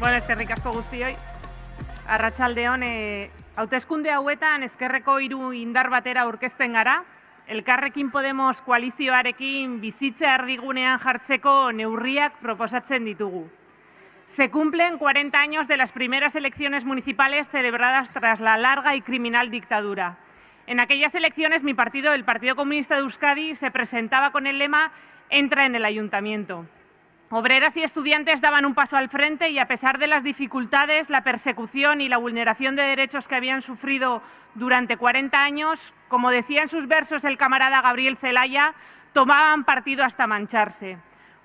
Bueno, eskerrik asko guztioi. Arratsaldeon, e, hauteskunde hauetan ezkerreko hiru indar batera aurkezten gara. Elkarrekin Podemos koalizioarekin bizitza erdigunean jartzeko neurriak proposatzen ditugu. Se cumplen 40 años de las primeras elecciones municipales celebradas tras la larga y criminal dictadura. En aquellas elecciones mi partido, el Partido Comunista de Euskadi, se presentaba con el lema Entra en el ayuntamiento. Obreras y estudiantes daban un paso al frente y a pesar de las dificultades, la persecución y la vulneración de derechos que habían sufrido durante 40 años, como decía en sus versos el camarada Gabriel Celaya, tomaban partido hasta mancharse.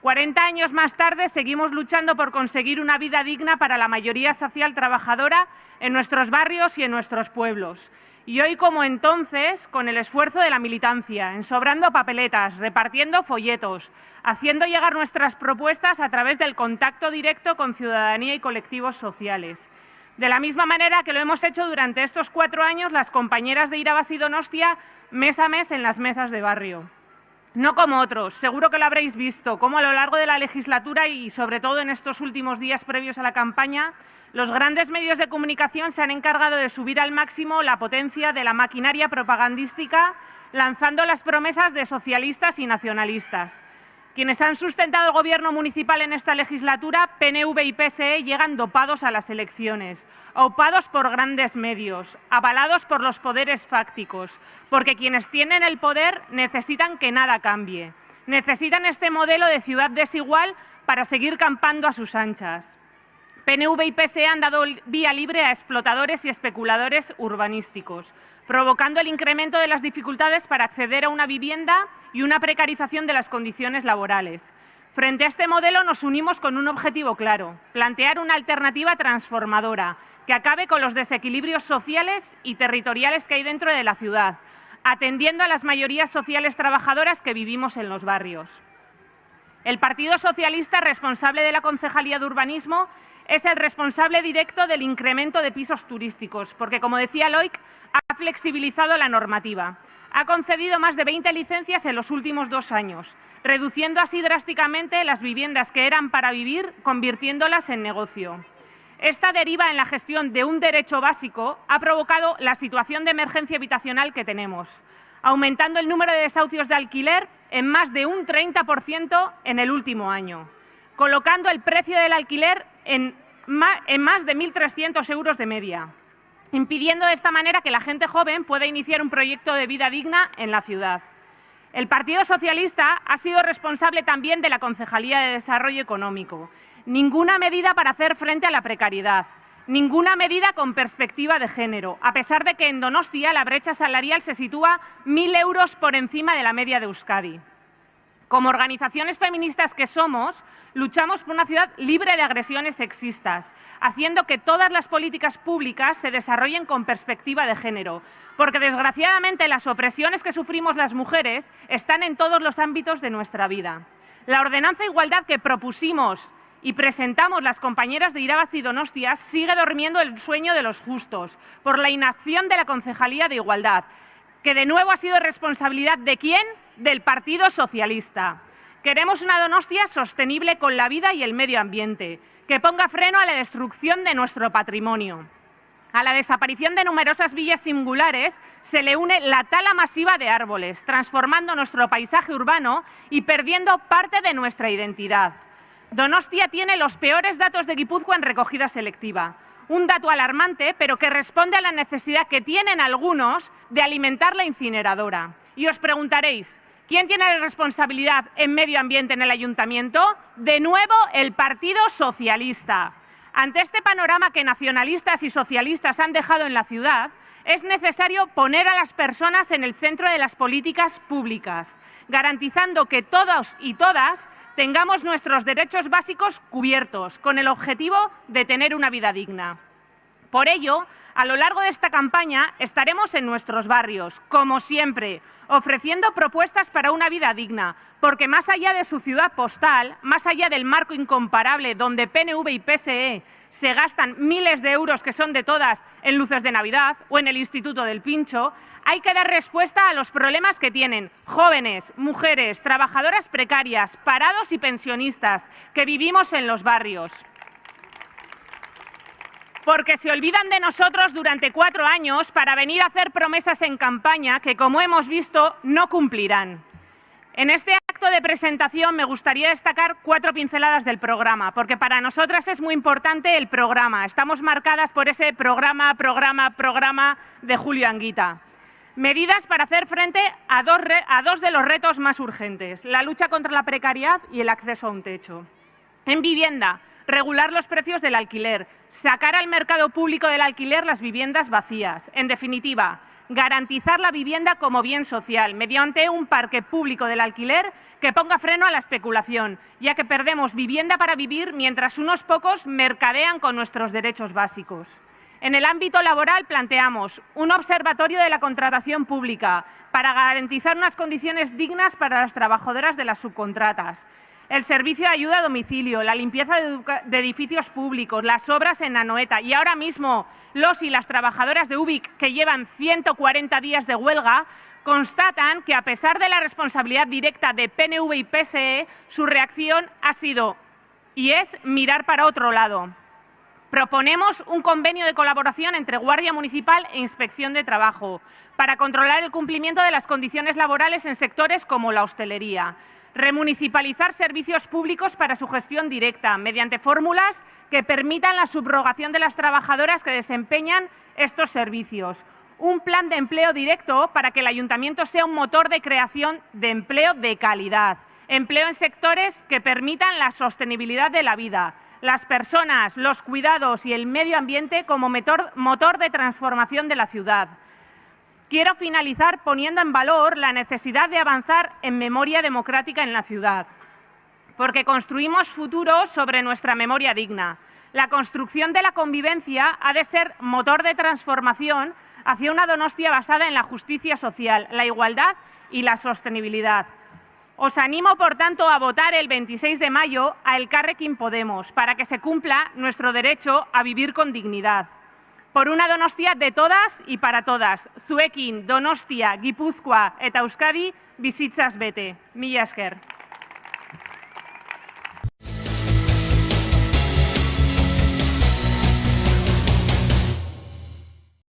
40 años más tarde seguimos luchando por conseguir una vida digna para la mayoría social trabajadora en nuestros barrios y en nuestros pueblos. Y hoy, como entonces, con el esfuerzo de la militancia, ensobrando papeletas, repartiendo folletos, haciendo llegar nuestras propuestas a través del contacto directo con ciudadanía y colectivos sociales. De la misma manera que lo hemos hecho durante estos cuatro años las compañeras de Irabas y Donostia mes a mes en las mesas de barrio. No como otros, seguro que lo habréis visto, como a lo largo de la legislatura y sobre todo en estos últimos días previos a la campaña, los grandes medios de comunicación se han encargado de subir al máximo la potencia de la maquinaria propagandística, lanzando las promesas de socialistas y nacionalistas. Quienes han sustentado el Gobierno municipal en esta legislatura, PNV y PSE, llegan dopados a las elecciones, aupados por grandes medios, avalados por los poderes fácticos, porque quienes tienen el poder necesitan que nada cambie. Necesitan este modelo de ciudad desigual para seguir campando a sus anchas. PNV y PSE han dado vía libre a explotadores y especuladores urbanísticos, provocando el incremento de las dificultades para acceder a una vivienda y una precarización de las condiciones laborales. Frente a este modelo nos unimos con un objetivo claro, plantear una alternativa transformadora que acabe con los desequilibrios sociales y territoriales que hay dentro de la ciudad, atendiendo a las mayorías sociales trabajadoras que vivimos en los barrios. El Partido Socialista, responsable de la Concejalía de Urbanismo, es el responsable directo del incremento de pisos turísticos, porque, como decía Loic, ha flexibilizado la normativa. Ha concedido más de 20 licencias en los últimos dos años, reduciendo así drásticamente las viviendas que eran para vivir, convirtiéndolas en negocio. Esta deriva en la gestión de un derecho básico ha provocado la situación de emergencia habitacional que tenemos, aumentando el número de desahucios de alquiler en más de un 30% en el último año, colocando el precio del alquiler en más de 1.300 euros de media, impidiendo de esta manera que la gente joven pueda iniciar un proyecto de vida digna en la ciudad. El Partido Socialista ha sido responsable también de la Concejalía de Desarrollo Económico. Ninguna medida para hacer frente a la precariedad, ninguna medida con perspectiva de género, a pesar de que en Donostia la brecha salarial se sitúa 1.000 euros por encima de la media de Euskadi. Como organizaciones feministas que somos, luchamos por una ciudad libre de agresiones sexistas, haciendo que todas las políticas públicas se desarrollen con perspectiva de género, porque desgraciadamente las opresiones que sufrimos las mujeres están en todos los ámbitos de nuestra vida. La ordenanza de igualdad que propusimos y presentamos las compañeras de Irabaz y Donostia sigue durmiendo el sueño de los justos por la inacción de la Concejalía de Igualdad, que de nuevo ha sido responsabilidad de quién? Del Partido Socialista. Queremos una Donostia sostenible con la vida y el medio ambiente, que ponga freno a la destrucción de nuestro patrimonio. A la desaparición de numerosas villas singulares se le une la tala masiva de árboles, transformando nuestro paisaje urbano y perdiendo parte de nuestra identidad. Donostia tiene los peores datos de Guipúzcoa en recogida selectiva un dato alarmante, pero que responde a la necesidad que tienen algunos de alimentar la incineradora. Y os preguntaréis, ¿quién tiene la responsabilidad en medio ambiente en el ayuntamiento? De nuevo, el Partido Socialista. Ante este panorama que nacionalistas y socialistas han dejado en la ciudad, es necesario poner a las personas en el centro de las políticas públicas, garantizando que todos y todas tengamos nuestros derechos básicos cubiertos, con el objetivo de tener una vida digna. Por ello, a lo largo de esta campaña estaremos en nuestros barrios, como siempre, ofreciendo propuestas para una vida digna, porque más allá de su ciudad postal, más allá del marco incomparable donde PNV y PSE se gastan miles de euros que son de todas en luces de Navidad o en el Instituto del Pincho, hay que dar respuesta a los problemas que tienen jóvenes, mujeres, trabajadoras precarias, parados y pensionistas que vivimos en los barrios. Porque se olvidan de nosotros durante cuatro años para venir a hacer promesas en campaña que, como hemos visto, no cumplirán. En este acto de presentación me gustaría destacar cuatro pinceladas del programa, porque para nosotras es muy importante el programa. Estamos marcadas por ese programa, programa, programa de Julio Anguita. Medidas para hacer frente a dos, a dos de los retos más urgentes, la lucha contra la precariedad y el acceso a un techo. En vivienda, regular los precios del alquiler, sacar al mercado público del alquiler las viviendas vacías. En definitiva, garantizar la vivienda como bien social mediante un parque público del alquiler que ponga freno a la especulación, ya que perdemos vivienda para vivir mientras unos pocos mercadean con nuestros derechos básicos. En el ámbito laboral planteamos un observatorio de la contratación pública para garantizar unas condiciones dignas para las trabajadoras de las subcontratas, el servicio de ayuda a domicilio, la limpieza de, edificios públicos, las obras en Anoeta y ahora mismo los y las trabajadoras de UBIC que llevan 140 días de huelga constatan que a pesar de la responsabilidad directa de PNV y PSE, su reacción ha sido y es mirar para otro lado. Proponemos un convenio de colaboración entre Guardia Municipal e Inspección de Trabajo para controlar el cumplimiento de las condiciones laborales en sectores como la hostelería remunicipalizar servicios públicos para su gestión directa, mediante fórmulas que permitan la subrogación de las trabajadoras que desempeñan estos servicios. Un plan de empleo directo para que el ayuntamiento sea un motor de creación de empleo de calidad. Empleo en sectores que permitan la sostenibilidad de la vida, las personas, los cuidados y el medio ambiente como motor de transformación de la ciudad. Quiero finalizar poniendo en valor la necesidad de avanzar en memoria democrática en la ciudad, porque construimos futuro sobre nuestra memoria digna. La construcción de la convivencia ha de ser motor de transformación hacia una Donostia basada en la justicia social, la igualdad y la sostenibilidad. Os animo, por tanto, a votar el 26 de mayo a El Carrequín Podemos para que se cumpla nuestro derecho a vivir con dignidad por una Donostia de todas y para todas. Zuekin, Donostia, Gipuzkoa Euskadi bizitzaz bete. Mila esker.